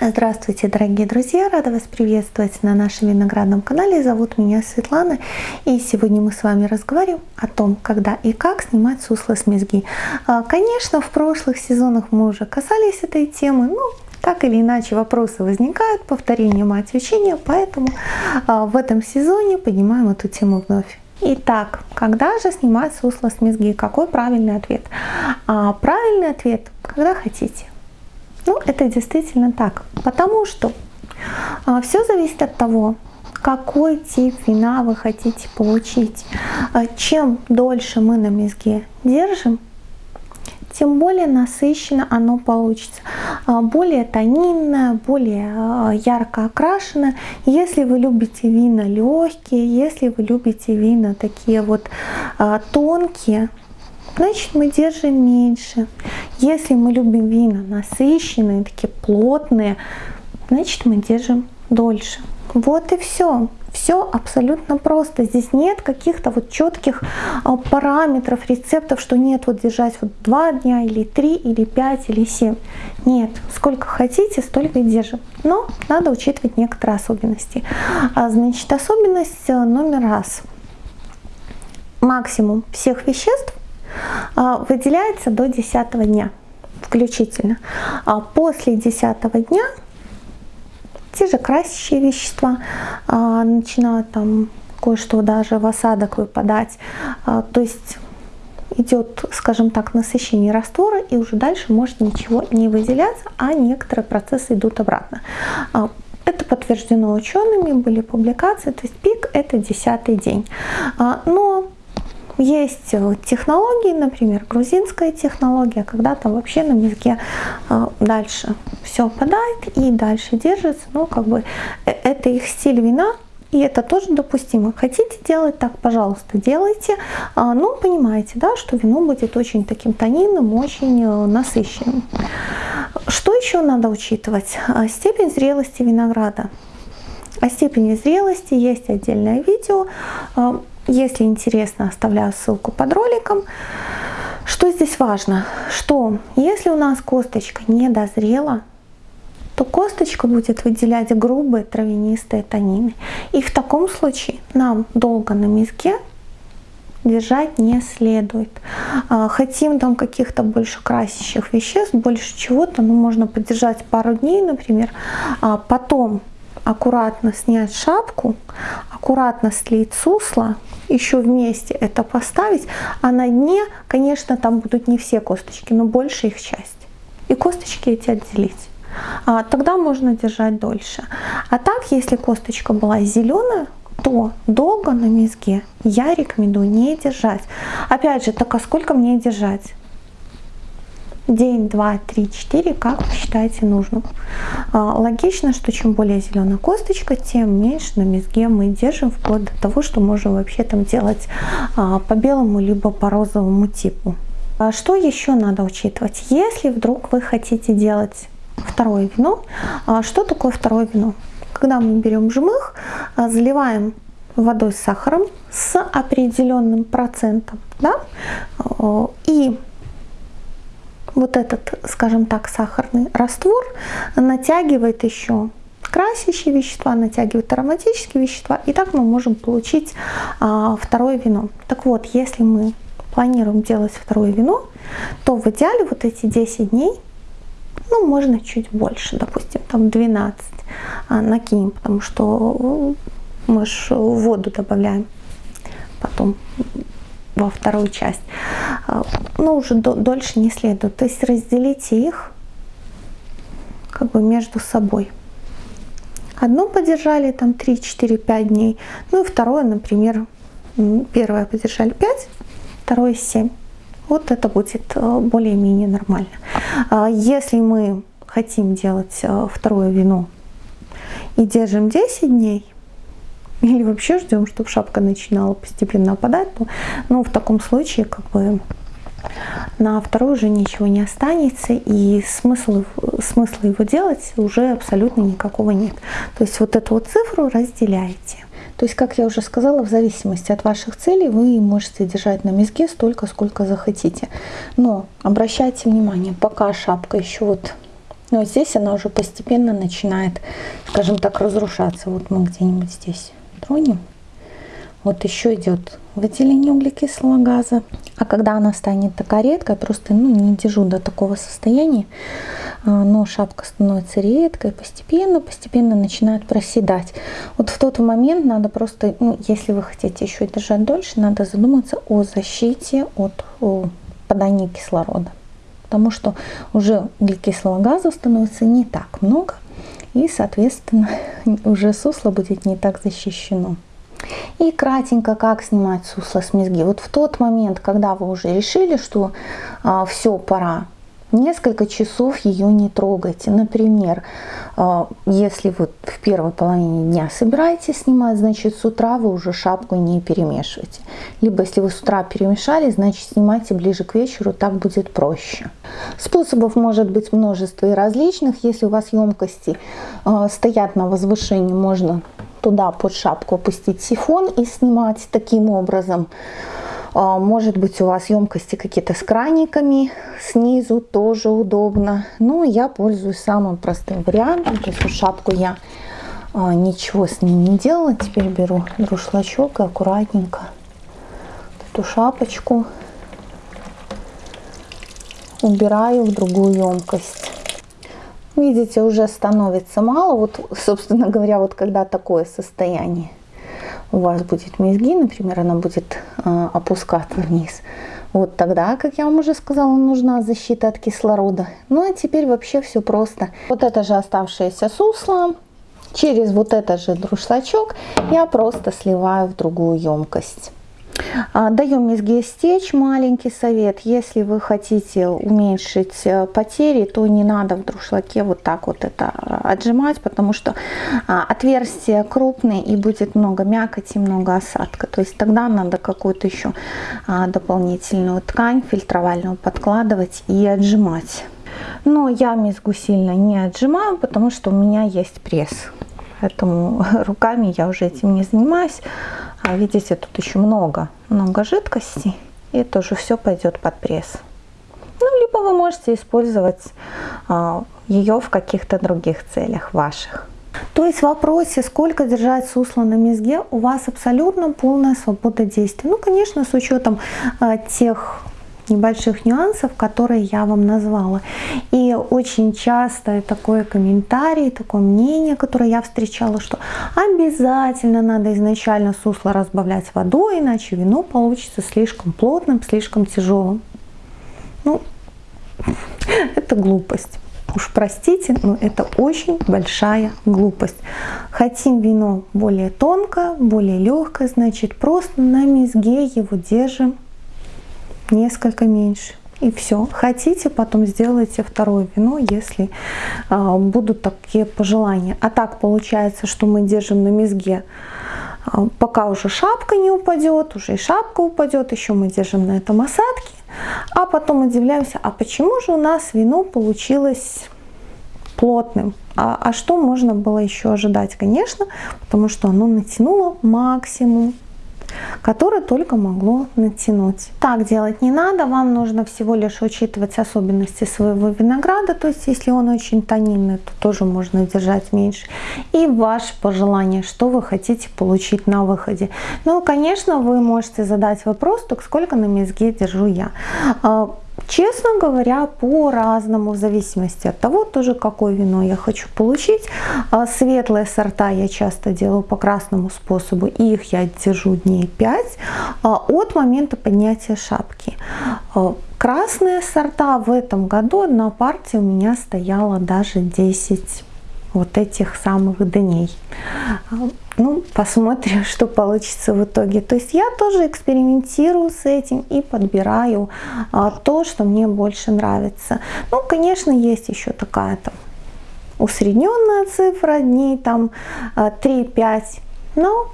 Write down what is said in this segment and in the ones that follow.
Здравствуйте, дорогие друзья! Рада вас приветствовать на нашем виноградном канале. Зовут меня Светлана. И сегодня мы с вами разговариваем о том, когда и как снимать сусло с мезги. А, конечно, в прошлых сезонах мы уже касались этой темы, но так или иначе вопросы возникают, повторение мать учения, поэтому а, в этом сезоне поднимаем эту тему вновь. Итак, когда же снимать сусло с мезги? Какой правильный ответ? А, правильный ответ, когда хотите. Ну, это действительно так, потому что а, все зависит от того, какой тип вина вы хотите получить. А, чем дольше мы на мезге держим, тем более насыщенно оно получится, а, более тонинное, более ярко окрашенное. Если вы любите вина легкие, если вы любите вина такие вот тонкие, значит мы держим меньше. Если мы любим вина насыщенные, такие плотные, значит мы держим дольше. Вот и все. Все абсолютно просто. Здесь нет каких-то вот четких а, параметров, рецептов, что нет вот держать вот два дня или три или пять или семь. Нет, сколько хотите, столько и держим. Но надо учитывать некоторые особенности. А, значит, особенность э, номер раз. Максимум всех веществ выделяется до 10 дня включительно. А после 10 дня те же красящие вещества а, начинают там кое-что даже в осадок выпадать. То есть идет, скажем так, насыщение раствора, и уже дальше может ничего не выделяться, а некоторые процессы идут обратно. Это подтверждено учеными, были публикации, то есть пик это десятый день. Но есть э, технологии, например, грузинская технология, когда там вообще на мезге э, дальше все опадает и дальше держится. Ну, как бы э, это их стиль вина, и это тоже допустимо. Хотите делать так, пожалуйста, делайте. А, ну, понимаете, да, что вино будет очень таким тонинным, очень насыщенным. Что еще надо учитывать? А, степень зрелости винограда. О степени зрелости есть отдельное видео. Если интересно, оставляю ссылку под роликом. Что здесь важно? Что если у нас косточка не дозрела, то косточка будет выделять грубые травянистые танины. И в таком случае нам долго на миске держать не следует. А, хотим там каких-то больше красящих веществ, больше чего-то, ну можно подержать пару дней, например, а потом аккуратно снять шапку, аккуратно слить сусло, еще вместе это поставить, а на дне, конечно, там будут не все косточки, но большая их часть. И косточки эти отделить. А, тогда можно держать дольше. А так, если косточка была зеленая, то долго на мезге я рекомендую не держать. Опять же, так а сколько мне держать? День, два, три, четыре, как вы считаете нужным. А, логично, что чем более зеленая косточка, тем меньше на мезге мы держим, вплоть до того, что можем вообще там делать а, по белому либо по розовому типу. А что еще надо учитывать? Если вдруг вы хотите делать второе вино, что такое второе вино? Когда мы берем жмых, заливаем водой с сахаром с определенным процентом, да, и вот этот, скажем так, сахарный раствор натягивает еще красящие вещества, натягивает ароматические вещества, и так мы можем получить а, второе вино. Так вот, если мы планируем делать второе вино, то в идеале вот эти 10 дней, ну, можно чуть больше, допустим, там 12 а, накинем, потому что мы же воду добавляем потом во вторую часть, а, но уже дольше не следует. То есть разделите их как бы между собой. Одно подержали там 3, 4, 5 дней, ну и второе, например, первое подержали 5, второе 7. Вот это будет э, более-менее нормально. А если мы хотим делать э, второе вино и держим 10 дней, или вообще ждем, чтобы шапка начинала постепенно опадать, то ну, в таком случае как бы на второй уже ничего не останется, и смысла, смысла его делать уже абсолютно никакого нет. То есть вот эту вот цифру разделяете. То есть, как я уже сказала, в зависимости от ваших целей вы можете держать на мезге столько, сколько захотите. Но обращайте внимание, пока шапка еще вот Но здесь она уже постепенно начинает, скажем так, разрушаться. Вот мы где-нибудь здесь тронем. Вот еще идет выделение углекислого газа. А когда она станет такая редкая, просто ну, не держу до такого состояния, а, но шапка становится редкой, постепенно, постепенно начинает проседать. Вот в тот момент надо просто, ну, если вы хотите еще держать дольше, надо задуматься о защите от попадания кислорода. Потому что уже углекислого газа становится не так много, и, соответственно, уже сусло будет не так защищено. И кратенько, как снимать сусло с мезги. Вот в тот момент, когда вы уже решили, что а, все, пора, несколько часов ее не трогайте. Например, а, если вы в первой половине дня собираетесь снимать, значит с утра вы уже шапку не перемешиваете. Либо если вы с утра перемешали, значит снимайте ближе к вечеру, так будет проще. Способов может быть множество и различных. Если у вас емкости а, стоят на возвышении, можно туда под шапку опустить сифон и снимать таким образом. А, может быть у вас емкости какие-то с краниками снизу, тоже удобно. Но я пользуюсь самым простым вариантом. То есть шапку я а, ничего с ней не делала. Теперь беру друшлачок и аккуратненько эту шапочку убираю в другую емкость. Видите, уже становится мало. Вот, собственно говоря, вот когда такое состояние у вас будет мезги, например, она будет э, опускаться вниз, вот тогда, как я вам уже сказала, нужна защита от кислорода. Ну а теперь вообще все просто. Вот это же оставшееся сусло, через вот этот же друшлачок я просто сливаю в другую емкость. А, даем мезге стечь. Маленький совет. Если вы хотите уменьшить э, потери, то не надо в друшлаке вот так вот это э, отжимать, потому что а, отверстие крупное и будет много мякоти, много осадка. То есть тогда надо какую-то еще а, дополнительную ткань фильтровальную подкладывать и отжимать. Но я мезгу сильно не отжимаю, потому что у меня есть пресс. Поэтому руками я уже этим не занимаюсь. А видите, тут еще много, много жидкости. И тоже все пойдет под пресс. Ну, либо вы можете использовать а, ее в каких-то других целях ваших. То есть в вопросе, сколько держать сусло на мезге, у вас абсолютно полная свобода действий. Ну, конечно, с учетом а, тех небольших нюансов, которые я вам назвала. И очень часто такой комментарий, такое мнение, которое я встречала, что обязательно надо изначально сусло разбавлять водой, иначе вино получится слишком плотным, слишком тяжелым. Ну, это глупость. Уж простите, но это очень большая глупость. Хотим вино более тонкое, более легкое, значит просто на мезге его держим несколько меньше. И все. Хотите, потом сделайте второе вино, если а, будут такие пожелания. А так получается, что мы держим на мезге, а, пока уже шапка не упадет, уже и шапка упадет, еще мы держим на этом осадке. А потом удивляемся, а почему же у нас вино получилось плотным? А, а что можно было еще ожидать? Конечно, потому что оно натянуло максимум которое только могло натянуть. Так делать не надо, вам нужно всего лишь учитывать особенности своего винограда, то есть если он очень тонинный, то тоже можно держать меньше. И ваше пожелание, что вы хотите получить на выходе. Ну, конечно, вы можете задать вопрос, так сколько на мезге держу я. Честно говоря, по-разному, в зависимости от того, тоже какое вино я хочу получить. А, светлые сорта я часто делаю по красному способу, их я держу дней 5 а, от момента поднятия шапки. А, красные сорта в этом году одна партия у меня стояла даже 10 вот этих самых дней. Ну, посмотрим, что получится в итоге. То есть я тоже экспериментирую с этим и подбираю а, то, что мне больше нравится. Ну, конечно, есть еще такая там усредненная цифра, дней там 3-5, а, но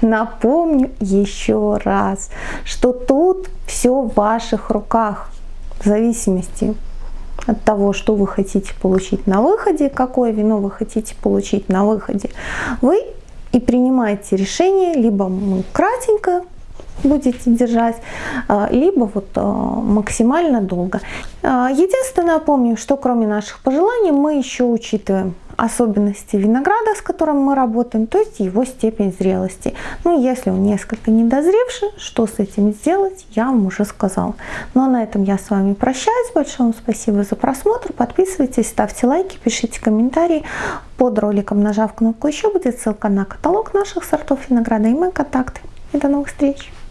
напомню еще раз, что тут все в ваших руках, в зависимости от того, что вы хотите получить на выходе, какое вино вы хотите получить на выходе, вы и принимаете решение, либо кратенько будете держать, либо вот максимально долго. Единственное, помню, что кроме наших пожеланий мы еще учитываем особенности винограда, с которым мы работаем, то есть его степень зрелости. Ну, если он несколько недозревший, что с этим сделать, я вам уже сказала. Ну, а на этом я с вами прощаюсь. Большое вам спасибо за просмотр. Подписывайтесь, ставьте лайки, пишите комментарии. Под роликом, нажав кнопку «Еще» будет ссылка на каталог наших сортов винограда и мои контакты. И до новых встреч!